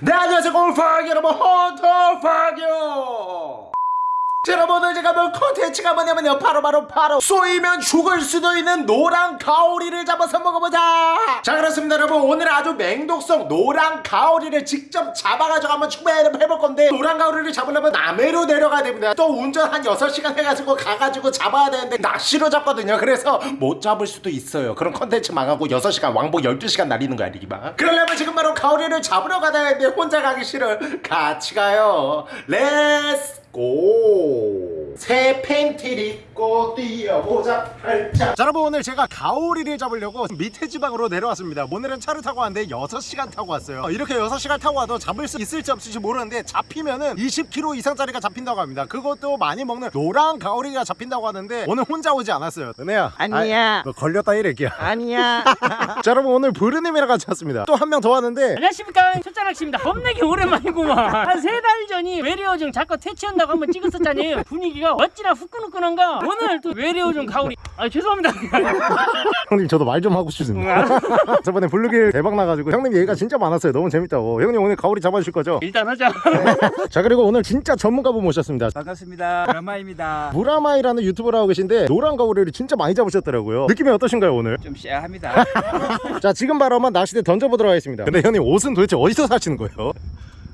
네 안녕하세요. 골프학 여러분 헌터팍이요. 자, 여러분 오늘 제가 볼 컨텐츠가 뭐냐면요. 바로 바로 바로 쏘이면 죽을 수도 있는 노랑 가오리를 잡아서 먹어보자. 자 그렇습니다 여러분. 오늘 아주 맹독성 노랑 가오리를 직접 잡아가지고 한번 추배해볼 건데 노랑 가오리를 잡으려면 남해로 내려가야 됩니다. 또 운전 한 6시간 해가지고 가가지고 잡아야 되는데 낚시로 잡거든요. 그래서 못 잡을 수도 있어요. 그런 컨텐츠 망하고 6시간 왕복 12시간 날리는 거 아니기만 그러려면 지금 바로 가오리를 잡으러 가야 되는데 혼자 가기 싫어 같이 가요. Let's go! 새 팬티를 입고 뛰어보자 자. 여러분 오늘 제가 가오리를 잡으려고 밑에 지방으로 내려왔습니다. 오늘은 차를 타고 왔는데 6시간 타고 왔어요. 어, 이렇게 6시간 타고 와도 잡을 수 있을지 없을지 모르는데 잡히면은 20kg 이상짜리가 잡힌다고 합니다. 그것도 많이 먹는 노랑 가오리가 잡힌다고 하는데 오늘 혼자 오지 않았어요. 은혜야 아니야. 너 걸렸다 이래기야. 아니야. 자 여러분 오늘 부르님이랑 같이 왔습니다. 또 한 명 더 왔는데. 안녕하십니까. 첫자락씨입니다. 겁내기 오랜만이구만. 한 세 달 전이 외래어종 작가 퇴치한다고 한번 찍었었잖아요. 분위기가 어찌나 후끈후끈한가 오늘 또 외래어종 가오리 아 죄송합니다 형님 저도 말 좀 하고 싶습니다 저번에 블루길 대박 나가지고 형님 얘기가 진짜 많았어요 너무 재밌다고 형님 오늘 가오리 잡아주실 거죠? 일단 하자 자 그리고 오늘 진짜 전문가분 모셨습니다 반갑습니다. 드라마입니다. 무라마이라는 유튜브를 하고 계신데 노란 가오리를 진짜 많이 잡으셨더라고요 느낌이 어떠신가요 오늘? 좀 쎄합니다. 자 지금 바로 한번 낚시대 던져보도록 하겠습니다 근데 형님 옷은 도대체 어디서 사시는 거예요?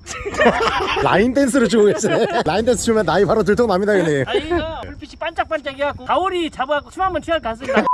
라인 댄스를 추고 계시네. 라인 댄스 추면 나이 바로 들통납니다 형님. 아 이거 불빛이 반짝반짝해갖고 가오리 잡아갖고 춤 한번 취할 것 같습니다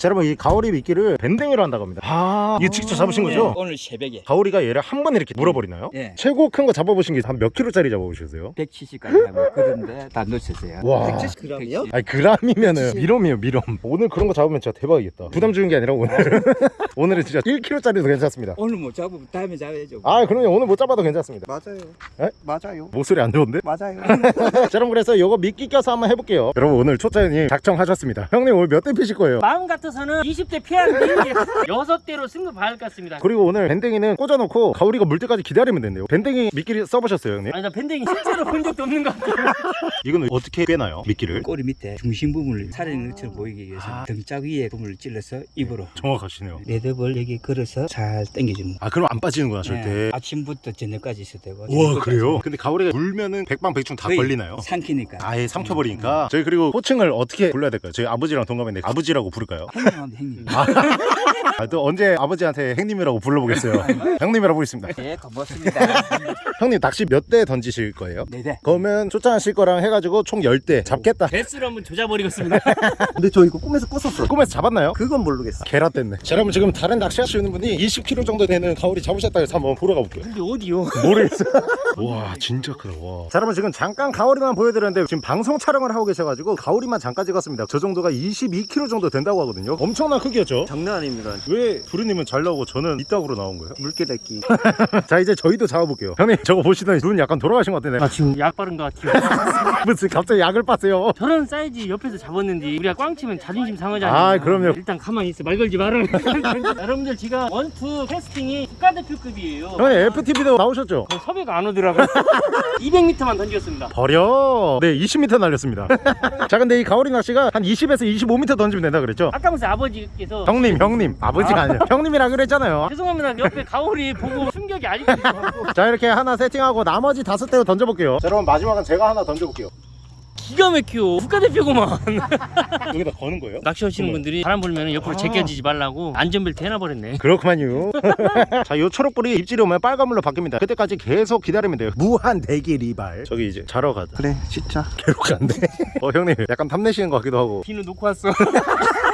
자 여러분 이 가오리 미끼를 밴댕이로 한다고 합니다 아 이거 직접 잡으신 거죠? 오늘 새벽에 가오리가 얘를 한 번에 이렇게 물어버리나요? 예. 최고 큰 거 잡아보신 게 한 몇 킬로짜리 잡아보셨어요? 170까지 하고 그런데 다 놓쳤어요. 와. 170g이요? 아니 그람이면은 mealworm이에요 mealworm 오늘 그런 거 잡으면 진짜 대박이겠다 부담 주는 게 아니라 오늘 오늘은 진짜 1kg짜리도 괜찮습니다 오늘 못 잡으면 다음에 잡아야죠. 아 그럼요 오늘 못 잡아도 괜찮습니다 맞아요. 에? 맞아요. 목소리 안 좋은데? 맞아요. 자 여러분 그래서 요거 미끼 껴서 한번 해볼게요 여러분 오늘 초짜님 작정하셨습니다 형님 오늘 몇 대 피실 거예요? 마음 같 아서는 20대 피하는데 여섯 대로 승부 봐야 할 것 같습니다. 그리고 오늘 밴댕이는 꽂아놓고 가오리가 물 때까지 기다리면 된대요. 밴댕이 미끼를 써보셨어요 형님? 아니 나 밴댕이 실제로 본 적도 없는 것 같아 이건 어떻게 빼나요 미끼를? 꼬리 밑에 중심 부분을 살아있는 것처럼 보이기 위해서 등짝 위에 부분을 찔러서 입으로. 정확하시네요. 레드볼 여기 걸어서 잘 당겨주는 아 그럼 안 빠지는구나 네, 절대. 아침부터 저녁까지 있어도 되고 와 그래요? 근데 가오리가 물면은 백방백중 다 걸리나요? 삼키니까. 아예 삼켜버리니까? 저희 그리고 호칭을 어떻게 불러야 될까요? 저희 아버지랑 동갑인데 아버지라고 부를까요? 형님한테 형님 아, 또 언제 아버지한테 행님이라고 불러보겠어요 형님이라고 부르겠습니다 네 고맙습니다 형님 낚시 몇 대 던지실 거예요? 네네 그러면 초짜하실 거랑 해가지고 총 10대 잡겠다 배수를 한번 조져버리겠습니다 근데 저 이거 꿈에서 꿨었어. 꿈에서 잡았나요? 그건 모르겠어. 게라 뗐네 자 여러분 지금 다른 낚시 하시는 분이 20kg 정도 되는 가오리 잡으셨다 해서 한번 보러 가볼게요 근데 어디요? 모르겠어 와 진짜 크다 와. 자 여러분 지금 잠깐 가오리만 보여드렸는데 지금 방송 촬영을 하고 계셔가지고 가오리만 잠깐 찍었습니다 저 정도가 22kg 정도 된다고 하거든요 엄청난 크기였죠 장난 아닙니다. 왜 부르님은 잘 나오고 저는 이따구로 나온 거예요? 물개래끼. 자 이제 저희도 잡아볼게요. 형님 저거 보시더니 눈 약간 돌아가신 것 같은데. 아 지금 약 바른 것 같아요. 무슨 갑자기 약을 빠세요? 저런 사이즈 옆에서 잡았는데 우리가 꽝 치면 자존심 상하잖아요. 아, 그럼요. 일단 가만히 있어. 말 걸지 마라 여러분들 지금 원투 캐스팅이 국가대표급이에요. 형님 FTV도 나오셨죠? 그 섭외가 안 오더라고요. 200m만 던졌습니다. 버려. 네 20m 날렸습니다. 자 근데 이 가오리 낚시가 한 20에서 25m 던지면 된다 그랬죠? 아까 무슨 아버지께서 형님 형님. 아 버지가 아 니에요 형님이라 그랬잖아요. 죄송합니다. 옆에 가오리 보고 충격이 아직도 자 이렇게 하나 세팅하고 나머지 다섯 대로 던져볼게요. 자 여러분 마지막은 제가 하나 던져볼게요. 기가 막혀. 국가대표구만. 여기다 거는 거예요? 낚시하시는 분들이 바람 불면 옆으로 제껴지지 말라고 안전벨트 해놔버렸네. 그렇구만요. 자요 초록불이 입질이 오면 빨간불로 바뀝니다. 그때까지 계속 기다리면 돼요. 무한 대기 리발. 저기 이제 자러 가자. 그래, 진짜. 괴롭간데 어 형님 약간 탐내시는 것 같기도 하고. 비누 놓고 왔어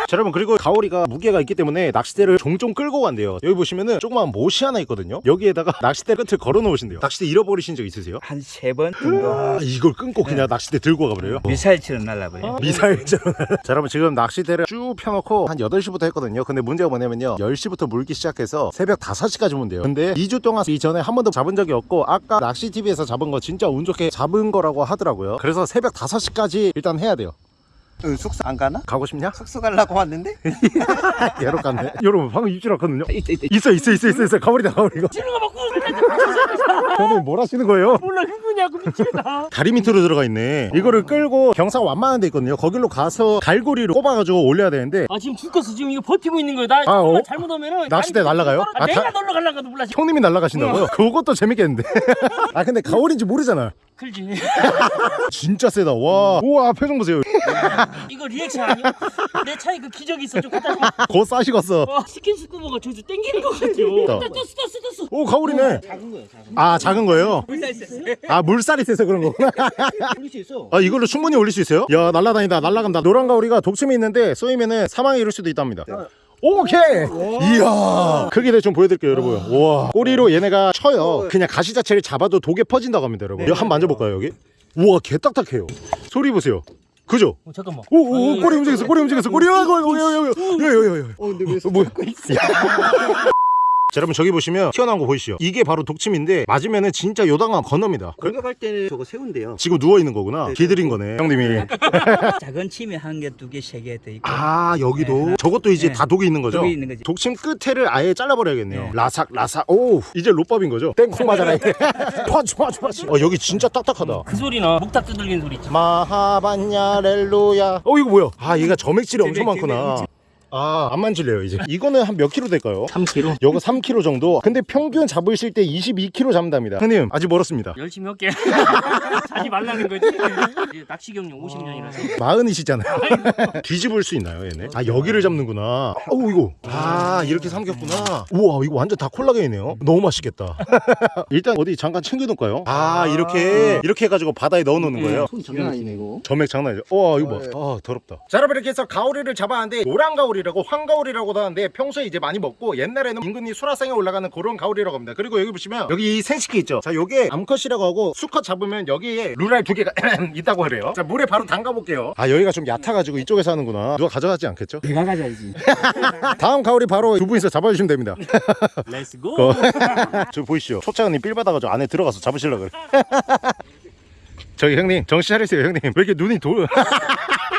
자 여러분 그리고 가오리가 무게가 있기 때문에 낚싯대를 종종 끌고 간대요. 여기 보시면은 조그만 못이 하나 있거든요. 여기에다가 낚싯대 끝을 걸어 놓으신대요. 낚싯대 잃어버리신 적 있으세요? 한 세 번 정도 아 이걸 끊고 그냥 낚싯대 들고 가버려요? 미사일처럼 날라버려요. 어? 미사일처럼 자 여러분 지금 낚싯대를 쭉 펴놓고 한 8시부터 했거든요. 근데 문제가 뭐냐면요. 10시부터 물기 시작해서 새벽 5시까지 문대요. 근데 2주 동안 이전에 한 번도 잡은 적이 없고 아까 낚시TV에서 잡은 거 진짜 운 좋게 잡은 거라고 하더라고요. 그래서 새벽 5시까지 일단 해야 돼요 응, 숙소 안 가나? 가고 싶냐? 숙소 가려고 왔는데? 예로 갔네. 여러분 방금 입질 왔거든요. 있다 있다. 있어 있어 있어 있어 있어. 가버리다 가버리고 찌는 거 먹고 형님 뭘 하시는 거예요? 몰라 흥분이하고 미치겠다. 다리 밑으로 들어가 있네. 이거를 끌고 경사가 완만한 데 있거든요. 거길로 가서 갈고리로 꼽아가지고 올려야 되는데. 아 지금 죽겠어. 지금 이거 버티고 있는 거야 나 아, 어? 잘못하면은 낚싯대 날아가요? 떨어- 아, 내가 다- 놀러 갈라가도 몰라 형님이 날아가신다고요? 그것도 재밌겠는데. 아 근데 가오리인지 모르잖아 클지. 진짜 세다. 와. 우와 표정 보세요. 이거 리액션 아니야? 내 차에 그 기적이 있어. 좀 갖다 줘거 싸시겠어. 와, 스킨 스쿠버가 저기서 땡기는 것 같아요. 떴어 떴어 떴어 오 가오리네. 작은 거예요 작은 아 작은 거예요? 물살 있어 아 물살이 세서 그런 거구나. 올릴 수 있어. 아 이걸로 충분히 올릴 수 있어요? 야 날라다니다. 날라간다. 노란 가오리가 독침이 있는데 쏘이면은 사망에 이를 수도 있답니다 오케이 이야 크기를 좀 보여드릴게요 여러분 우와 꼬리로 얘네가 쳐요 그냥 가시 자체를 잡아도 독에 퍼진다고 합니다 여러분 이거 한번 만져볼까요 여기? 우와 개 딱딱해요 소리 보세요 그죠? 어, 잠깐만 오오 꼬리 움직였어 꼬리 움직였어 꼬리 아이고 아이고 아이고 아이고 아이고 아이고 어 근데 왜 어, 뭐야? 자, 여러분 저기 보시면 튀어나온 거 보이시죠? 이게 바로 독침인데 맞으면은 진짜 요단강 건너입니다. 그- 공격할 때는 저거 세운대요. 지금 누워 있는 거구나. 길들인 거네, 형님이. 작은 침에 한 개, 두 개, 세 개 돼 있고. 아 여기도 저것도 이제 네. 다 독이 있는 거죠? 독이 있는 거지. 독침 끝에를 아예 잘라버려야겠네요. 네. 라삭 라삭. 오 이제 좆밥인 거죠? 땡콩 맞아라. 이게. 어 여기 진짜 딱딱하다. 그 소리나 목탁 두들기는 소리 있지 마하반야 렐루야. 어 이거 뭐야? 아 얘가 점액질이 엄청 많구나. 아 안 만질래요 이제. 이거는 한 몇 킬로 될까요? 3kg 요거 3kg 정도. 근데 평균 잡으실 때 22kg 잡는답니다. 형님 아직 멀었습니다. 열심히 할게 자지 말라는 거지 낚시 경력 50년이라서 마흔이시잖아요. 뒤집을 수 있나요, 얘네? 아, 여기를 잡는구나. 어우, 이거. 아, 이렇게 삼겼구나. 우와, 이거 완전 다 콜라겐이네요. 너무 맛있겠다. 일단 어디 잠깐 챙겨놓을까요? 아, 이렇게, 이렇게 해가지고 바다에 넣어놓는 거예요. 손 장난 아니네 이거. 점액 장난 아니죠? 와, 이거 봐. 아, 더럽다. 자, 여러분, 이렇게 해서 가오리를 잡았는데, 노란 가오리 라고 황가오리라고도 하는데, 평소에 이제 많이 먹고, 옛날에는 임금이 수라상에 올라가는 그런 가오리라고 합니다. 그리고 여기 보시면, 여기 이 생식기 있죠? 자, 요게 암컷이라고 하고, 수컷 잡으면 여기에 루랄 두 개가 있다고 그래요. 자, 물에 바로 담가 볼게요. 아, 여기가 좀 얕아가지고 이쪽에서 하는구나. 누가 가져가지 않겠죠? 내가 가져야지. 다음 가오리 바로 두 분이서 잡아주시면 됩니다. let's go 거- 저 보이시죠? 초창은님 삘 받아가지고 안에 들어가서 잡으시려고 그래. 저기 형님 정신 차리세요 형님. 왜 이렇게 눈이 도...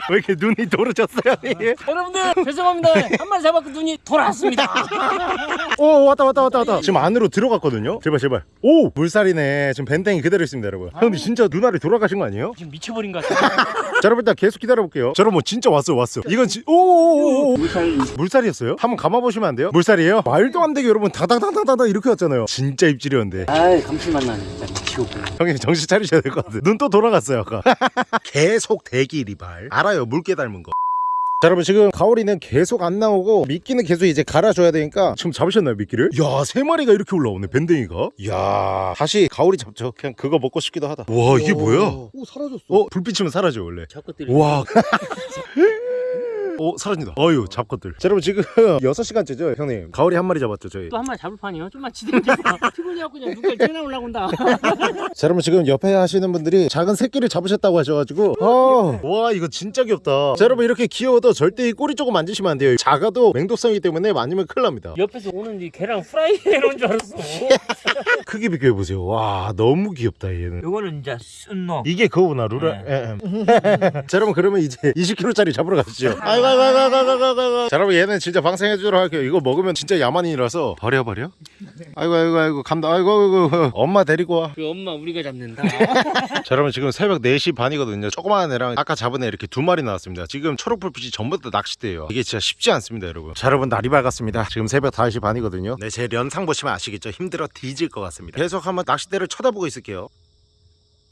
왜 이렇게 눈이 도르셨어요 형님? 여러분들 죄송합니다 한 마리 잡았고 눈이 돌아왔습니다 오 왔다 왔다 왔다 왔다. 지금 안으로 들어갔거든요. 제발 제발. 오 물살이네. 지금 밴댕이 그대로 있습니다 여러분. 형님 진짜 눈알이 돌아가신 거 아니에요? 지금 미쳐버린 것 같아 자 여러분 일단 계속 기다려볼게요. 자 여러분 뭐 진짜 왔어 왔어. 이건 지... 오오오오 물살 물살이었어요? 한번 감아보시면 안 돼요? 물살이에요? 말도 안 되게 여러분 다다다다다다 이렇게 왔잖아요. 진짜 입질이었는데. 아이, 감칠맛 나네. 진짜 미치고. 형님 정신 차리셔야 될 것 같아요. 눈 또 돌아갔어요 아까. 계속 대기 리발. 알아요 물개 닮은 거. 자, 여러분 지금 가오리는 계속 안 나오고 미끼는 계속 이제 갈아줘야 되니까 지금 잡으셨나요 미끼를? 야 세 마리가 이렇게 올라오네 밴댕이가. 야 다시 가오리 잡죠 그냥 그거 먹고 싶기도 하다. 와 이게 뭐야? 오 사라졌어. 어 불빛이면 사라져 원래. 자꾸 때려 와 오 사라진다. 어유 잡것들. 자 여러분 지금 6시간째죠 형님? 가오리 한 마리 잡았죠 저희. 또 한 마리 잡을 판이요? 좀만 지대지 피곤해갖고 그냥 누가 전화 올라온다. 자 여러분 지금 옆에 하시는 분들이 작은 새끼를 잡으셨다고 하셔가지고 어, 와 이거 진짜 귀엽다. 자 여러분 이렇게 귀여워도 절대 이 꼬리 조금 만지시면 안 돼요. 작아도 맹독성이기 때문에 만지면 큰일 납니다. 옆에서 오는 이 개랑 프라이 해놓은 줄 알았어. 크기 비교해보세요. 와 너무 귀엽다 얘는. 요거는 이제 순놈. 이게 그거구나 루라 예, 예. 자 여러분 그러면 이제 20kg짜리 잡으러 가시죠. 아이고 아이고 아이고 아이고 아이고 아이고 자 여러분 얘는 진짜 방생해주도록 할게요 이거 먹으면 진짜 야만인이라서 버려 버려 아이고 아이고 아이고 간다 아이고 아이고 엄마 데리고 와. 그 엄마 우리가 잡는다. 자 여러분 지금 새벽 4시 반이거든요. 조그마한 애랑 아까 잡은 애 이렇게 두 마리 나왔습니다. 지금 초록불빛이 전부 다 낚싯대예요. 이게 진짜 쉽지 않습니다 여러분. 자 여러분 날이 밝았습니다. 지금 새벽 5시 반이거든요. 네제 연상 보시면 아시겠죠? 힘들어 뒤질 것 같습니다. 계속 한번 낚싯대를 쳐다보고 있을게요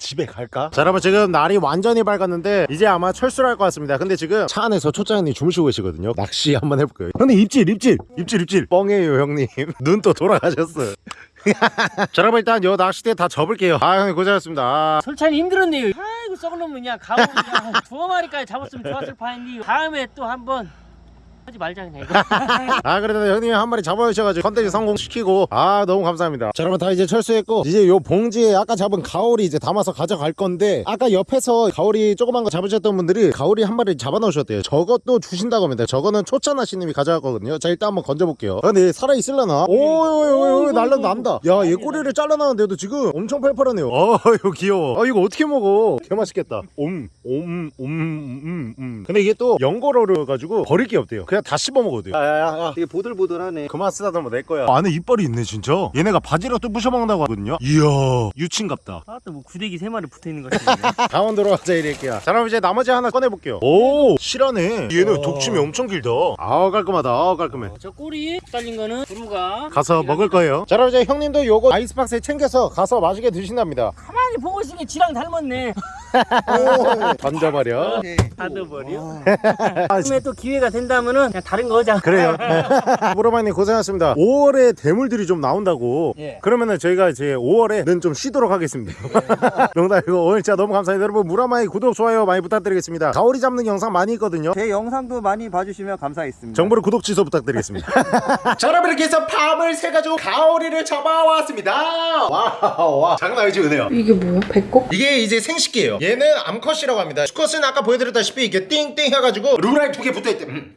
집에 갈까? 자 여러분 지금 날이 완전히 밝았는데 이제 아마 철수를 할 것 같습니다. 근데 지금 차 안에서 초짜형님 주무시고 계시거든요. 낚시 한번 해볼게요. 형님 입질 입질! 입질 입질! 뻥이에요 형님. 눈 또 돌아가셨어요. 자 여러분 일단 요 낚싯대 다 접을게요. 아 형님 고생하셨습니다. 아, 솔찬이 힘들었네요. 아이고 썩을 놈은 그냥 가고 그냥 두어 마리까지 잡았으면 좋았을 판인데 다음에 또 한번 하지 말자 그냥. 이거 아 그래도 형님이 한 마리 잡아주셔가지고 컨텐츠 성공시키고 아 너무 감사합니다. 자 여러분 다 이제 철수했고 이제 요 봉지에 아까 잡은 가오리 이제 담아서 가져갈 건데 아까 옆에서 가오리 조그만 거 잡으셨던 분들이 가오리 한 마리 잡아놓으셨대요. 저것도 주신다고 합니다. 저거는 초짜나시님이 가져갔거든요. 자 일단 한번 건져볼게요. 아, 근데 살아있을라나? 오오오오 날라 난다. 야 얘 꼬리를 잘라놨는데도 지금 엄청 팔팔하네요. 아 이거 귀여워. 아 이거 어떻게 먹어? 개맛있겠다. 옴옴옴음 음, 음. 근데 이게 또 연거로를 가지고 버릴 게 없대요 그냥 다 씹어 먹어도 돼요. 야야야 되게 보들보들하네. 그만 쓰다듬어 내 거야. 안에 이빨이 있네 진짜. 얘네가 바지락도 부셔먹는다고 하거든요. 이야 유친갑다. 아또 뭐 구데기 세 마리 붙어 있는 것 같은데. 강원도로 가자 이럴게요 자 그럼 이제 나머지 하나 꺼내볼게요. 오 실하네. 얘는 독침이 엄청 길다. 아우 깔끔하다. 아우 깔끔해. 저 꼬리 달린 거는 두루가 가서 먹을 거예요. 자 그럼 이제 형님도 요거 아이스박스에 챙겨서 가서 맛있게 드신답니다. 가만히 보고 있으니 까 지랑 닮았네. 던져버려 닫아버려. 아, 다음에 또 기회가 된다면은 그냥 다른 거 하자. 그래요. 무로마님 고생하셨습니다. 5월에 대물들이 좀 나온다고. 예. 그러면은 저희가 이제 5월에는 좀 쉬도록 하겠습니다. 농담이고 오늘 진짜 너무 감사합니다. 여러분 무라마이 구독 좋아요 많이 부탁드리겠습니다. 가오리 잡는 영상 많이 있거든요. 제 영상도 많이 봐주시면 감사하겠습니다. 정브르 구독 취소 부탁드리겠습니다. 자 여러분 이렇게 해서 밤을 새가지고 가오리를 잡아왔습니다. wow 와 장난 아니지 은혜야. 이게 뭐야? 배꼽? 이게 이제 생식기예요 얘는 암컷이라고 합니다. 수컷은 아까 보여드렸다시피 이게 띵띵 해가지고 루라이 두 개 붙어있대. 음.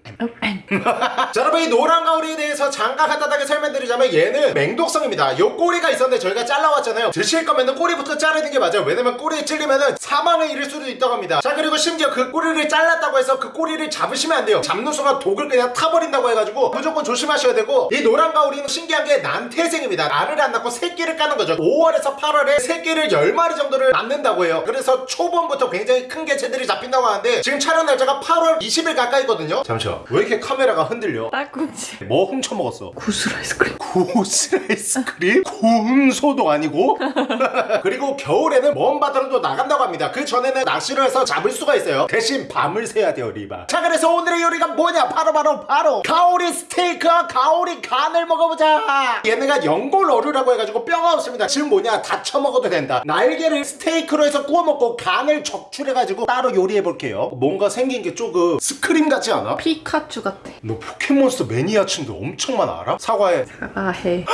자 여러분 이 노란 가오리에 대해서 잠깐 간단하게 설명드리자면 얘는 맹독성입니다. 요 꼬리가 있었는데 저희가 잘라왔잖아요. 드실 거면 꼬리부터 자르는 게 맞아요. 왜냐면 꼬리에 찔리면은 사망을 이를 수도 있다고 합니다. 자 그리고 심지어 그 꼬리를 잘랐다고 해서 그 꼬리를 잡으시면 안 돼요. 잡는 순간 독을 그냥 타버린다고 해가지고 무조건 조심하셔야 되고 이 노란 가오리는 신기한 게 난태생입니다. 알을 안 낳고 새끼를 까는 거죠. 5월에서 8월에 새끼를 10마리 정도를 낳는다고 해요. 그래서 초봄부터 굉장히 큰 개체들이 잡힌다고 하는데 지금 촬영 날짜가 8월 20일 가까이거든요? 잠시만 왜 이렇게 카메라가 흔들려? 딸꾹질. 뭐 훔쳐먹었어? 구슬 아이스크림. 구슬 아이스크림? 군소도 아니고? 그리고 겨울에는 먼 바다로 도 나간다고 합니다. 그 전에는 낚시를 해서 잡을 수가 있어요. 대신 밤을 새야 돼요 리바. 자 그래서 오늘의 요리가 뭐냐? 바로 바로 바로 가오리 스테이크와 가오리 간을 먹어보자. 얘네가 연골 어류라고 해가지고 뼈가 없습니다. 지금 뭐냐? 다 처먹어도 된다. 날개를 스테이크로 해서 구워 먹고 간을 적출해가지고 따로 요리해볼게요 뭔가 생긴 게 조금 스크림 같지 않아? 피카츄 같아. 너 포켓몬스터 매니아층도 엄청 많아 알아? 사과해 사과해.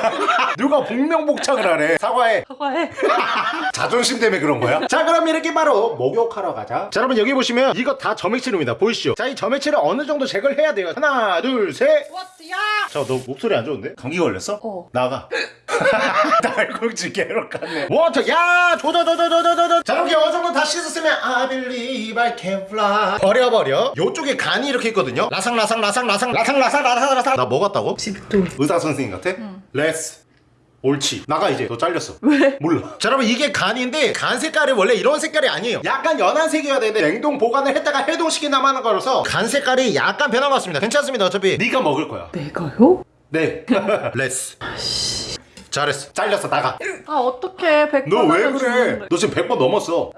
누가 복명복창을 하래 사과해 사과해. 자존심 때문에 그런 거야? 자 그럼 이렇게 바로 목욕하러 가자 자 여러분 여기 보시면 이거 다 점액질입니다 보이시죠? 자 이 점액질을 어느 정도 제거를 해야 돼요 하나 둘셋 water 야. 자너 목소리 안 좋은데? 감기 걸렸어? 어. 나가 날콩지 개로 갔네 water 야 조조조조조조조 자 이렇게 어느 정도 다 씻었으면 I believe I can fly 버려버려 요쪽에 간이 이렇게 있거든요 라상 라상 라상 라상 라상 라상 라상 라상 나 뭐 같다고? 집도. 의사 선생님 같아? 메스 옳지. 나가 이제. 너 잘렸어. 왜? 몰라. 자 여러분 이게 간인데 간 색깔이 원래 이런 색깔이 아니에요. 약간 연한 색이어야 되는데 냉동 보관을 했다가 해동시킨다고 하는 거라서 간 색깔이 약간 변한 것 같습니다. 괜찮습니다 어차피. 네가 먹을 거야. 내가요? 네. 메스 잘했어. 잘렸어. 나가. 아 어떡해. 백번 너 왜 그래. 너 지금 100번 넘었어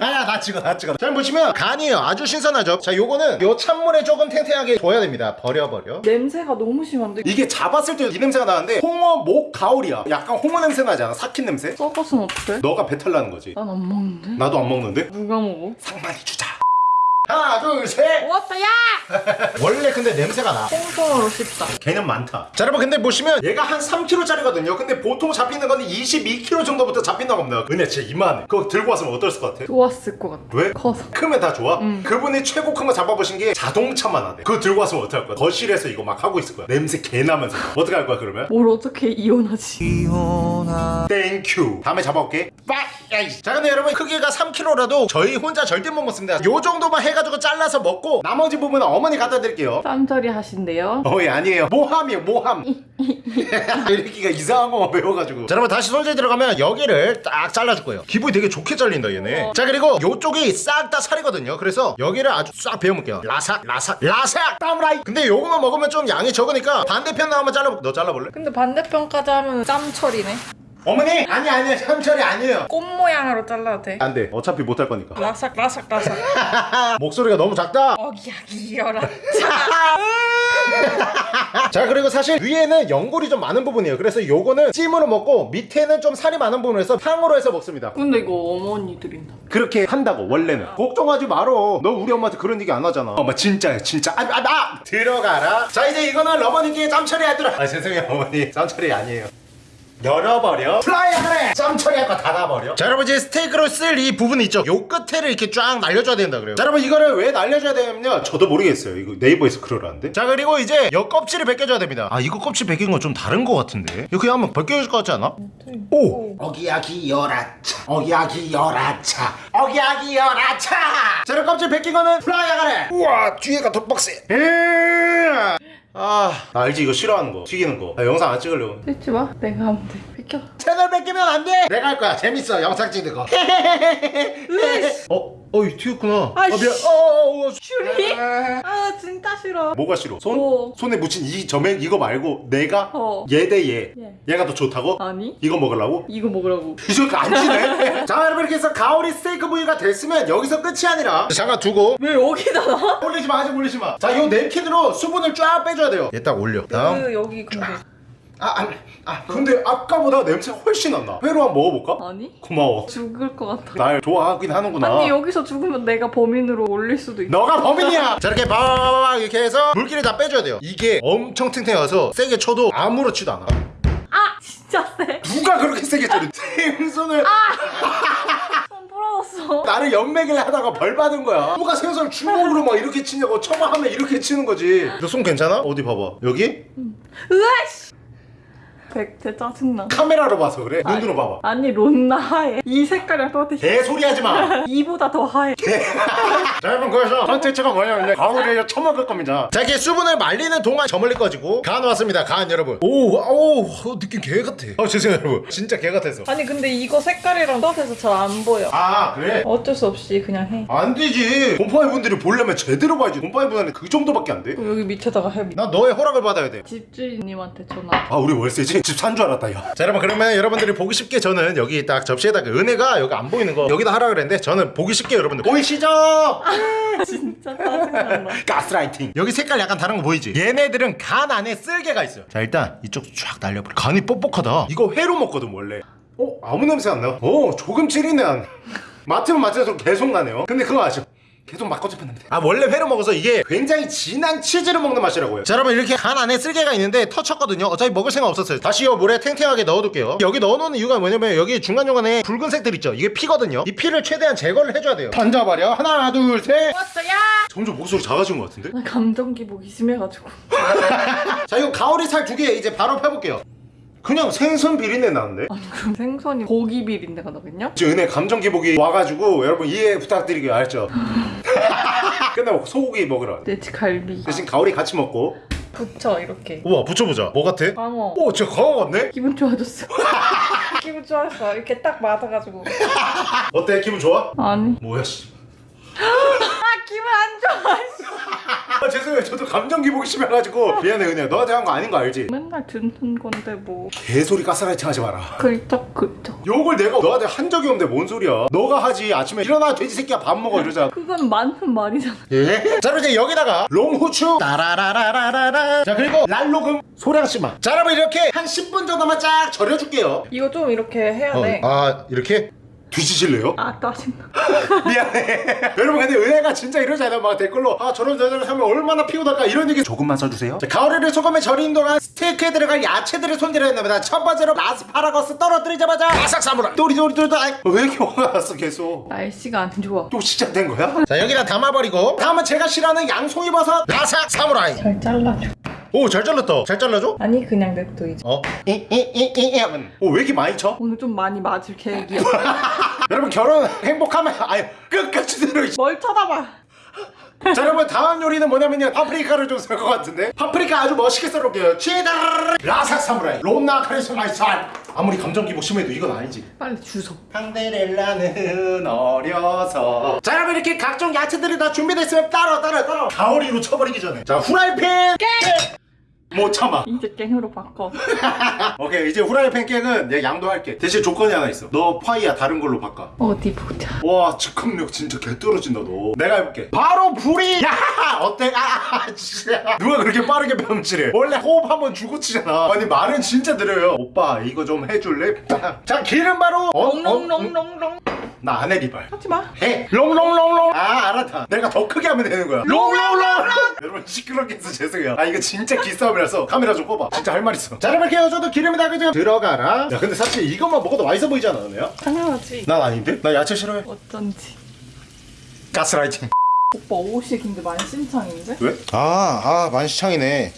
아야 나 찍어 나 찍어 자 보시면 간이에요 아주 신선하죠 자 요거는 요 찬물에 조금 탱탱하게 둬야 됩니다 버려버려 냄새가 너무 심한데. 이게 잡았을 때 이 냄새가 나는데 홍어 목 가오리야 약간 홍어 냄새 나지 않아? 삭힌 냄새? 썩었으면 어떡해? 너가 배탈 나는 거지 난 안 먹는데. 나도 안 먹는데? 누가 먹어? 상만이 주자 하나 둘셋 워터야. 원래 근데 냄새가 나 홍성으로 씹다. 걔는 많다 자 여러분 근데 보시면 얘가 한 3kg짜리거든요 근데 보통 잡히는 건 22kg 정도부터 잡힌다고 합니다 은혜 진짜 이만해 그거 들고 왔으면 어떨 것 같아? 좋았을 것 같아. 왜? 커서. 크면 다 좋아? 그분이 최고 큰 거 잡아보신 게 자동차만 하대 그거 들고 왔으면 어떡할 거야? 거실에서 이거 막 하고 있을 거야 냄새 개 나면서 어떻게 할 거야 그러면? 뭘 어떻게 이혼하지? thank you 다음에 잡아올게 빡! 야이씨. 자 근데 여러분 크기가 3kg라도 저희 혼자 절대 못 먹습니다 요 정도만 해가 지고 잘라서 먹고 나머지 부분은 어머니 갖다 드릴게요. 짠소리 하신대요. 어이 아니에요. 모함이에요 모함. 이렇게가 이상한 거만 배워가지고. 자 여러분 다시 손질 들어가면 여기를 딱 잘라줄 거예요. 기분이 되게 좋게 잘린다 얘네. 자 그리고 요쪽이 싹 다 살이거든요. 그래서 여기를 아주 싹 베어먹게요. 라삭 라삭 라삭! 따브라이. 근데 요거만 먹으면 좀 양이 적으니까 반대편 한번 잘라볼게 너 잘라볼래? 근데 반대편까지 하면 짬처리네. 어머니! 아니 아니야 삼철이 아니에요. 꽃 모양으로 잘라도 돼. 안 돼. 어차피 못할 거니까. 라삭 라삭 라삭. 목소리가 너무 작다! 어기야기여라. 자. 그리고 사실 위에는 연골이 좀 많은 부분이에요. 그래서 요거는 찜으로 먹고 밑에는 좀 살이 많은 부분에서 탕으로 해서 먹습니다. 근데 이거 어머니들인다. 그렇게 한다고 원래는. 걱정하지 말어 너 우리 엄마한테 그런 얘기 안 하잖아. 엄마 진짜야 진짜. 아, 아, 나 들어가라. 자 이제 이거는 어머니께 짬처리 하도록. 아 죄송해요 어머니. 짬처리 아니에요 열어버려. fly 하래 짬 처리할 거 닫아버려. 자 여러분 이제 스테이크로 쓸 이 부분 있죠. 요 끝에를 이렇게 쫙 날려줘야 된다 그래요. 자 여러분 이거를 왜 날려줘야 되냐면요. 저도 모르겠어요. 이거 네이버에서 그러라는데. 자 그리고 이제 요 껍질을 벗겨줘야 됩니다. 아 이거 껍질 벗긴 건 좀 다른 거 같은데. 이거 그냥 한번 벗겨질 것 같지 않아? 오! 어기야기 열아차. 어기야기 열아차. 어기야기 열아차! 자 여러분 껍질 벗긴 거는 fly 하래 우와 뒤에가 더 빡세. 음. 아, 나 알지 이거 싫어하는 거 튀기는 거 나 영상 안 찍으려고 찍지 마. 내가 하면 돼. 비켜. 채널 뺏기면 안 돼. 내가 할 거야. 재밌어. 영상 찍는 거. 어, 어이 튀었구나. 아, 미안. 어, 어, 어. 슈리? 아 진짜 싫어. 뭐가 싫어? 손? 어. 손에 묻힌 이 점액 이거 말고 내가 어. 얘대 얘. 예. 얘가 더 좋다고? 아니? 이거 먹으려고? 이거 먹으라고. 이거 안 지네. 자, 여러분 이렇게 해서 가오리 스테이크 부위가 됐으면 여기서 끝이 아니라 잠깐 두고 왜 여기다 놔? 올리지 마, 아직 올리지 마. 자, 요 냅킨으로 수분을 쫙 빼줘야 돼요. 얘 딱 올려. 다음. 그 여기 근데 아, 아, 아, 근데 아까보다 냄새가 훨씬 난다. 회로 한 번 먹어볼까? 아니? 고마워. 죽을 것 같아. 날 좋아하긴 하는구나. 아니 여기서 죽으면 내가 범인으로 올릴 수도 있어. 너가 범인이야. 자 이렇게 바바바바 이렇게 해서 물기를 다 빼줘야 돼요. 이게 엄청 탱탱해서 세게 쳐도 아무렇지도 않아. 아 진짜 세. 누가 그렇게 세게 쳐도 생선을 손 부러웠어. 나를 연맥을 하다가 벌 받은 거야. 누가 생선을 주먹으로 막 이렇게 치냐고 처마 하면 이렇게 치는 거지. 너 손 괜찮아? 어디 봐봐. 여기 으아씨. 백제 짜증나. 카메라로 봐서 그래. 눈으로 봐봐. 아니 론나 하얘. 이 색깔이랑 똑같아. 개소리 하지 마. 이보다 더 하얘. 자 여러분 그래서 컨텐츠가 뭐냐면 가오리를 처먹을 겁니다 자 이렇게 수분을 말리는 동안 저물릴 꺼지고 간 왔습니다 간 여러분 오오 느낌 개 같아 아 죄송해요 여러분 진짜 개 같아서 아니 근데 이거 색깔이랑 똑같아서 잘 안 보여. 아 그래? 어쩔 수 없이 그냥 해. 안 되지 곰팡이 분들이 보려면 제대로 봐야지 곰팡이 분한테 그 정도밖에 그럼 여기 밑에다가 해. 너의 허락을 받아야 돼 집주인님한테 전화. 아 우리 월세지? 집 산 줄 알았다 야. 자 여러분 그러면 여러분들이 보기 쉽게 저는 여기 딱 접시에다가 은혜가 여기 안 보이는 거 여기다 하라 그랬는데 저는 보기 쉽게 여러분들 보이시죠? 진짜 짜증난다. 가스라이팅 여기 색깔 약간 다른 거 보이지? 얘네들은 간 안에 쓸개가 있어요 자 일단 이쪽 쫙 날려버려 간이 뻑뻑하다 이거 회로 먹거든 원래 어? 아무 냄새 안 나요? 어 조금 찌리네 안 맡으면 맡을수록 계속 나네요 근데 그거 아시죠? 계속 막거집혔는데. 아 원래 회로 먹어서 이게 굉장히 진한 치즈를 먹는 맛이라고요. 자 여러분 이렇게 간 안에 쓸개가 있는데 터쳤거든요. 어차피 먹을 생각 없었어요. 다시 이 물에 탱탱하게 넣어둘게요. 여기 넣어놓는 이유가 뭐냐면 여기 중간중간에 붉은색들 있죠? 이게 피거든요. 이 피를 최대한 제거를 해줘야 돼요. 던져버려 하나 둘셋. 왔어야. 점점 목소리 작아진 것 같은데? 나 감정 기복이 심해가지고. 자 이거 가오리 살 두 개 이제 바로 펴볼게요 그냥 생선 비린내 나는데? 아니 그럼 생선이 고기 비린내가 나겠냐? 지금 은혜 감정 기복이 와가지고 여러분 이해 부탁드리게요 알죠? 끝나고 소고기 먹으러. 돼지 갈비. 대신 가오리 같이 먹고 부쳐 이렇게. 우와 붙여보자 뭐 같아? 광어. 오 진짜 강어 같네? 기분 좋아졌어. 기분 좋았어. 이렇게 딱 맞아가지고. 어때 기분 좋아? 아니. 뭐야 씨 아 기분 안 좋아. 씨. 아 죄송해요 저도 감정 기복이 심해가지고 미안해 은혜야 너한테 한 거 아닌 거 알지? 맨날 듣는 건데 뭐. 개소리 가스라이팅 하지 마라 글쩍 글쩍. 욕을 내가 너한테 한 적이 없는데 뭔 소리야 너가 하지 아침에 일어나 돼지 새끼야 밥 먹어 이러잖아 그건 맞는 말이잖아. 예? 자 그럼 이제 여기다가 롱후추 따라라라라라라 자 그리고 랄로금 소량씨만 자 여러분 이렇게 한 10분 정도만 쫙 절여줄게요 이거 좀 이렇게 해야 돼. 아 이렇게? 뒤지실래요? 아 짜증나. 미안해 여러분 근데 은혜가 진짜 이러지 않아요 막 댓글로 아 저런 저런 하면 얼마나 피곤할까 이런 얘기 조금만 써주세요 자, 가오리를 소금에 절인 동안 스테이크에 들어갈 야채들을 손질해야 됩니다 첫 번째로 라스파라거스 떨어뜨리자마자 바삭 사무라 또리또리또리 아이, 왜 이렇게 화가 났어 계속 날씨가 안 좋아. 또 시작된 거야? 자 여기다 담아버리고 다음은 제가 싫어하는 양송이 버섯 라삭 사무라이 잘 잘라줘. 오 잘 잘랐다 잘 잘라줘? 아니 그냥 냅둬 이제. 어? 이이이이 하면 오왜 이렇게 많이 쳐? 오늘 좀 많이 맞을 계획이야. 여러분 결혼 행복하면 아유 끝까지 들어 이뭘 쳐다봐. 자 여러분 다음 요리는 뭐냐면요 파프리카를 좀 쓸 것 같은데 파프리카 아주 멋있게 썰어볼게요 치다 라삭 사무라이 롬나 카리스마 이 살 아무리 감정 기복 심해도 이건 아니지 빨리 주소. 판데렐라는 어려서 자 여러분 이렇게 각종 야채들이 다 준비됐으면 따라 따라 따라 가오리로 쳐버리기 전에 자 후라이팬 깨! 못 참아. 이제 깽으로 바꿔. 오케이 이제 후라이팬 깨는 내가 양도할게. 대신 조건이 하나 있어. 너 파이야 다른 걸로 바꿔. 어디 보자. 와 즉흥력 진짜 개 떨어진다 너. 내가 해볼게. 바로 불이! 야! 어때? 아 진짜. 누가 그렇게 빠르게 병치래 원래 호흡 한번 주고 치잖아. 아니 말은 진짜 느려요. 오빠 이거 좀 해줄래? 자 기름 바로! 어, 어, 음. 롱롱롱롱롱. 나 안해 리발 하지 마. 해 롱롱롱롱 아 알았다 내가 더 크게 하면 되는 거야 롱롱롱 여러분 시끄럽게 해서 죄송해요 아 이거 진짜 기싸움이라서 카메라 좀 꺼봐 진짜 할 말 있어 자 여러분 이렇게 저도 기름이 다 그죠 들어가라 야 근데 사실 이것만 먹어도 맛있어 보이지 않아 너네야? 당연하지. 난 아닌데? 나 야채 싫어해 어쩐지. 가스라이팅 오빠 옷이 근데 만신창인데? 왜? 아, 아, 만시창이네.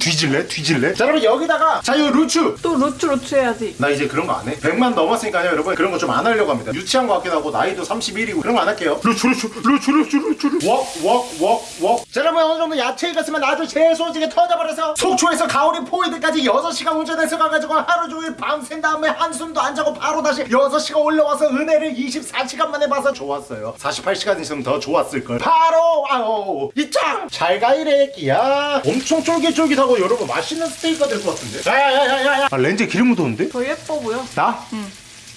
뒤질래? 뒤질래? 자, 여러분, 여기다가, 자, 이 루츠! 또 루츠 루츠 해야지. 나 이제 그런 거 안 해. 100만 넘었으니까요, 여러분. 그런 거 좀 안 하려고 합니다. 유치한 거 같기도 하고, 나이도 31이고, 그런 거 안 할게요. 루츠, 루츠, 루츠, 루츠, 루츠, 루츠. 웍, 웍, 웍, 웍. 자, 여러분, 어느 정도 야채 익었으면 아주 재소지게 터져버려서, 속초에서 가오리 포이드까지 6시간 운전해서 가가지고, 하루 종일 밤샌 다음에 한숨도 안 자고, 바로 다시 6시간 올라와서 은혜를 24시간 만에 봐서 좋았어요. 48시간 있으면 더 좋았을걸. 바로, 아오, 이짱! 잘 가 이래, 끼야. 엄청 쫄깃쫄깃하고, 여러분, 맛있는 스테이크가 될 것 같은데? 야야야야야. 아, 렌즈에 기름 묻었는데? 더 예뻐 보여. 나?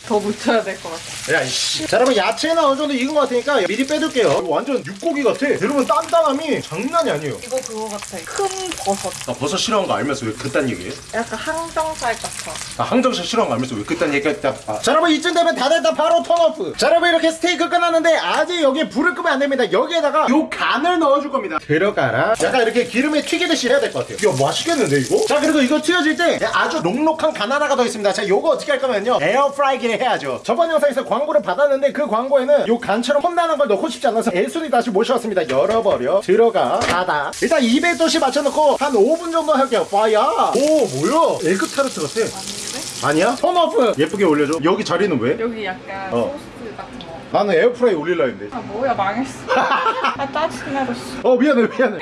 더 묻혀야 될 것 같아. 야 이씨 자 여러분 야채는 어느 정도 익은 것 같으니까 미리 빼둘게요 이거 완전 육고기 같아 여러분 단단함이 장난이 아니에요 이거 그거 같아. 큰 버섯. 나 버섯 싫어하는 거 알면서 왜 그딴 얘기해? 약간 항정살 같아. 나 항정살 싫어하는 거 알면서 왜 그딴 얘기했다 아. 자 여러분 이쯤 되면 다 됐다 바로 턴오프 자 여러분 이렇게 스테이크 끝났는데 아직 여기에 불을 끄면 안 됩니다 여기에다가 요 간을 넣어줄 겁니다 들어가라 약간 이렇게 기름에 튀기듯이 해야 될 것 같아요 이거 맛있겠는데 이거? 자 그리고 이거 튀겨질 때 아주 간 하나가 더 있습니다 자 요거 어떻게 할 거면요 에어프라이기를 해야죠. 저번 영상에서 광고를 받았는데 그 광고에는 요 간처럼 험난한 걸 넣고 싶지 않아서 애순이 다시 모셔왔습니다. 열어버려. 들어가. 닫아 일단 200도씨 맞춰놓고 한 5분 정도 할게요. 파야 오 뭐야? 에그 타르트 같아. 아니야? 턴오프. 예쁘게 올려줘. 여기 자리는 왜? 여기 약간 어. 소스. 나는 에어프라이 올릴라 했는데. 아 뭐야 망했어. 아 짜증나 졌어. 어 미안해 미안해.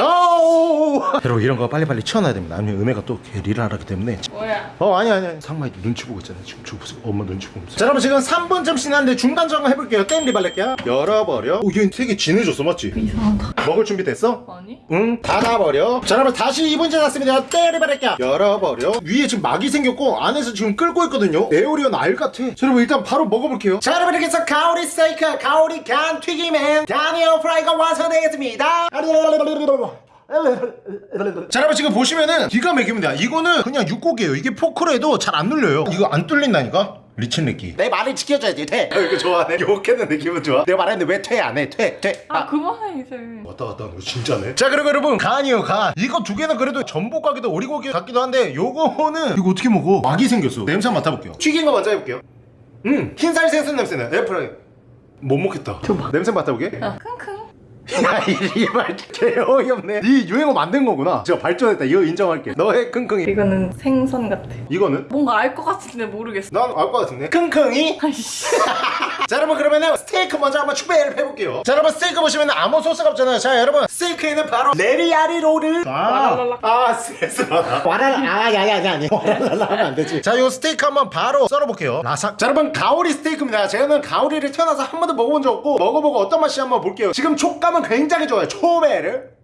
아오 여러분 이런 거 빨리빨리 치워놔야 됩니다. 아니면 은혜가 또 게리를 하기 때문에. 뭐야? 어 아니 아니 아니. 상마이 눈치 보고 있잖아. 지금 저 보세요 엄마 눈치 보고 있어. 자 여러분 지금 3분쯤 지났는데 중간 점검 해볼게요. 땡 리발렛게요 열어버려. 오얘 되게 진해졌어 맞지? 이상하다. 먹을 준비 됐어? 아니? 응? 닫아버려. 자 여러분 다시 2분 지났습니다. 땡 리발렛게요 열어버려. 위에 지금 막이 생겼고 안에서 지금 끓고 있거든요. 에어리언 알 같아. 자 여러분 일단 바로 먹어볼게요. 자 여러분 이렇게 해서 가오 리 스테이크 가오리 간 튀김엔 다니엘 프라이가 완성되겠습니다. 자 여러분 지금 보시면은 기가 막힙니다. 이거는 그냥 육고기예요. 이게 포크로 해도 잘 안 눌려요. 이거 안 뚫린다니까? 리친느끼 내 말을 지켜줘야지. 돼. 어, 이거 좋아하네 욕했는데 기분 좋아? 내가 말했는데 왜 퇴 안 해? 퇴 퇴. 아 그만해 이제. 왔다 갔다 하는 거 진짜네? 자 그리고 여러분 간이요 간. 이거 두 개는 그래도 전복 같기도 오리고기 같기도 한데 요거는 이거 어떻게 먹어? 막이 생겼어. 냄새 맡아볼게요. 튀긴 거 먼저 해볼게요. 음. 흰살 생선 냄새는 에어프라이 못 먹겠다 냄새 맡아보게 야 킁킁. 야, 이말 개 어이없네. 이 유행어 만든 거구나. 진짜 발전했다. 이거 인정할게. 너의 킁킁이. 이거는 생선 같아. 이거는? 뭔가 알 것 같은데 모르겠어. 난 알 것 같은데. 킁킁이? 아이씨. 자, 여러분, 그러면은 스테이크 먼저 한번 추배를 해볼게요. 자, 여러분, 스테이크 보시면 아무 소스가 없잖아요. 자, 여러분, 스테이크에는 바로 레리아리 롤을. 와랄랄라. 아, 스트레스 받아. 와랄라. 아, 야, 야, 야, 아니. 와랄랄라 하면 안 되지. 자, 요 스테이크 한번 바로 썰어볼게요. 라삭. 자, 여러분, 가오리 스테이크입니다. 제가는 가오리를 태어나서 한 번도 먹어본 적 없고, 먹어보고 어떤 맛이 한번 볼게요. 지금 촉감 은 굉장히 좋아요. 초베르.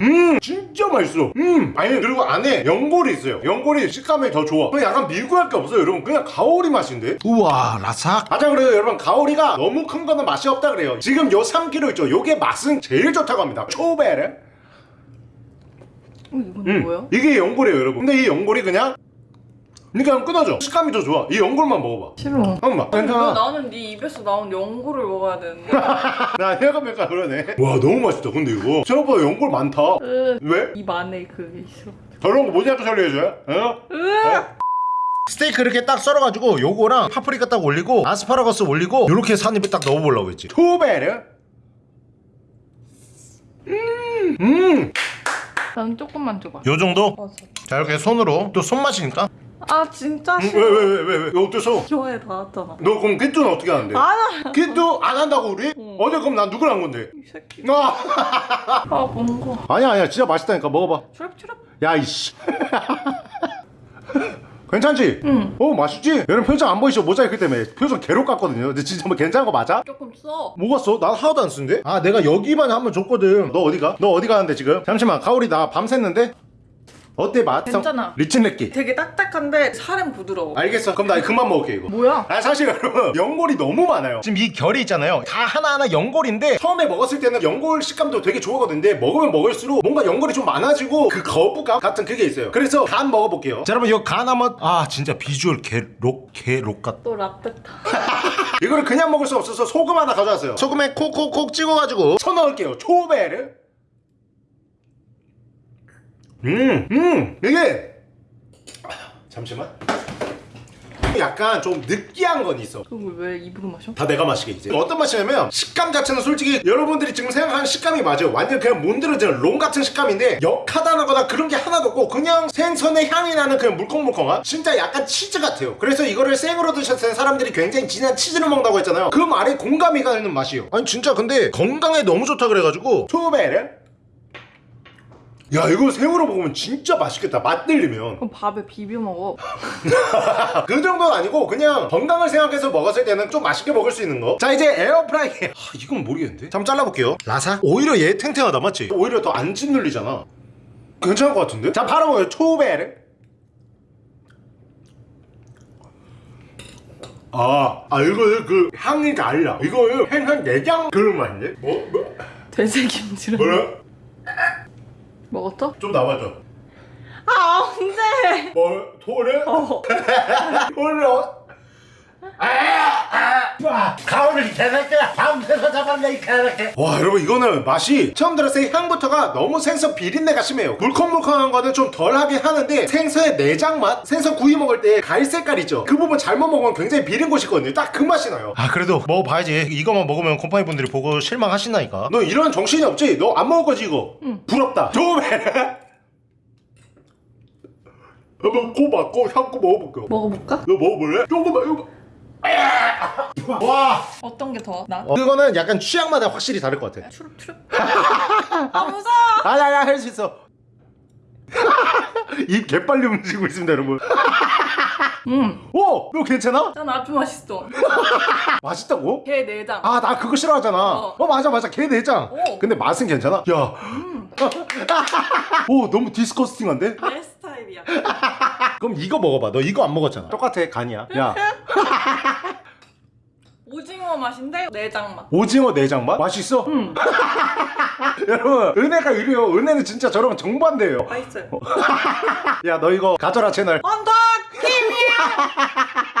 음 진짜 맛있어. 음 아니 그리고 안에 연골이 있어요. 연골이 식감이 더 좋아. 그냥 약간 밀고할 게 없어요 여러분. 그냥 가오리 맛인데? 우와 라삭? 아자 그래요 여러분 가오리가 너무 큰 거는 맛이 없다 그래요. 지금 요 3kg 있죠? 요게 맛은 제일 좋다고 합니다. 초베르 어, 이건 음 뭐야? 이게 연골이에요 여러분. 근데 이 연골이 그냥 그냥 끊어져 식감이 더 좋아 이 연골만 먹어봐 싫어. 엄마 왜 괜찮아 나는 네 입에서 나온 연고를 먹어야 되는데. 나 혈관맥가 그러네 와 너무 맛있다 근데 이거 생각보다 연골 많다 으, 왜? 입 안에 그게 있어. 저런 거 모자이크 처리해줘요? 어? 스테이크 이렇게 딱 썰어가지고 요거랑 파프리카 딱 올리고 아스파라거스 올리고 요렇게 산입에 딱 넣어보려고 했지 투베르 음음 나는 조금만 줘봐. 요 정도? 맞아. 자 이렇게 손으로 또 손맛이니까 아 진짜 싫어. 왜 왜 왜 왜왜 이거 어때서? 좋아해 나왔잖아. 너 그럼 키토는 어떻게 하는데? 아나 키토 안 한다고 우리? 어제 그럼 난 누구랑 한 건데? 이 새끼. 아 아 뭔가. 아니야 아니야 진짜 맛있다니까 먹어봐 추럽추럽. 야 이씨 괜찮지? 응. 어 맛있지? 여러분 표정 안 보이시죠? 모자이크 때문에 표정 개로 깠거든요 근데 진짜 뭐 괜찮은 거 맞아? 조금 써. 뭐가 써? 난 하나도 안 쓰는데? 아 내가 여기만 한번 줬거든 너 어디가? 너 어디 가는데 지금? 잠시만 가오리 나 밤샜는데? 어때 맛? 괜찮아. 리치네끼 되게 딱딱한데 살은 부드러워. 알겠어. 그럼 나 그만 먹을게 이거. 뭐야? 아 사실 여러분 연골이 너무 많아요. 지금 이 결이 있잖아요. 다 하나하나 연골인데 처음에 먹었을 때는 연골 식감도 되게 좋아하거든요. 근데 먹으면 먹을수록 뭔가 연골이 좀 많아지고 그 거부감 같은 그게 있어요. 그래서 간 먹어볼게요. 자 여러분 이거 간 한번 아 진짜 비주얼 개록 개록 같또 라떼타. 이거를 그냥 먹을 수 없어서 소금 하나 가져왔어요. 소금에 콕콕콕 찍어가지고 쳐 넣을게요. 초베르 음 음. 이게 잠시만. 약간 좀 느끼한 건 있어. 그걸 왜 입으로 마셔? 다 내가 마시게 이제. 어떤 맛이냐면 식감 자체는 솔직히 여러분들이 지금 생각하는 식감이 맞아요. 완전 그냥 몬드러지는 롱 같은 식감인데 역하다거나 그런 게 하나도 없고 그냥 생선의 향이 나는 그냥 물컹물컹한 진짜 약간 치즈 같아요. 그래서 이거를 생으로 드셨을 때 사람들이 굉장히 진한 치즈를 먹는다고 했잖아요. 그 말에 공감이 가는 맛이에요. 아니 진짜 근데 건강에 너무 좋다 그래가지고 초베르 야 이거 생으로 먹으면 진짜 맛있겠다 맛 들리면 그럼 밥에 비벼 먹어. 그 정도는 아니고 그냥 건강을 생각해서 먹었을 때는 좀 맛있게 먹을 수 있는 거. 자 이제 에어프라이기. 아, 이건 모르겠는데. 잠깐 잘라볼게요. 라사. 오히려 얘 탱탱하다 맞지? 오히려 더 안 짓눌리잖아. 괜찮을 것 같은데? 자 바로 먹어요. 초베르. 아, 아 이거는 그 향이 달라. 이거는 생선 내장 그런 맛인데? 뭐? 뭐? 돼지김치를 뭐라? 먹었어? 좀 나와줘. 아 언제? 뭐? 토를? 어. 토를? 어? 가오를 개새끼 밤새서 잡았네 이 개새끼 와 여러분 이거는 맛이 처음 들었을 때 향부터가 너무 생선 비린내가 심해요. 물컹물컹한 거는 좀 덜하게 하는데 생선의 내장 맛 생선 구이 먹을 때 갈색깔 있죠. 그 부분 잘못 먹으면 굉장히 비린 곳이 있거든요. 딱 그 맛이 나요. 아 그래도 먹어봐야지. 이거만 먹으면 곰팡이 분들이 보고 실망하신다니까. 너 이런 정신이 없지? 너 안 먹을 거지 이거? 응. 부럽다. 좋으면. 한번 코 막고 향고 먹어볼게요. 먹어볼까? 너 먹어볼래? 조금만 이거 와 어떤 게 더 나? 어, 그거는 약간 취향마다 확실히 다를 것 같아 추룩 추룩. 아 무서워. 아야야 할수 있어 입 개빨리 움직이고 있습니다 여러분 음. 오! 이거 괜찮아? 난 아주 맛있어. 맛있다고? 게 내장. 아 나 그거 싫어하잖아 어. 어, 맞아 맞아 게 내장 오. 근데 맛은 괜찮아? 야 오, 너무 디스커스팅한데? 내 스타일이야. 그럼 이거 먹어봐 너 이거 안 먹었잖아 똑같아 간이야 야 오징어 맛인데 내장 맛. 오징어 내장 맛? 맛있어? 음. 여러분 은혜가 이래요 은혜는 진짜 저러면 정반대예요 맛있어요. 야 너 이거 가져라 채널 언덕 힘이야.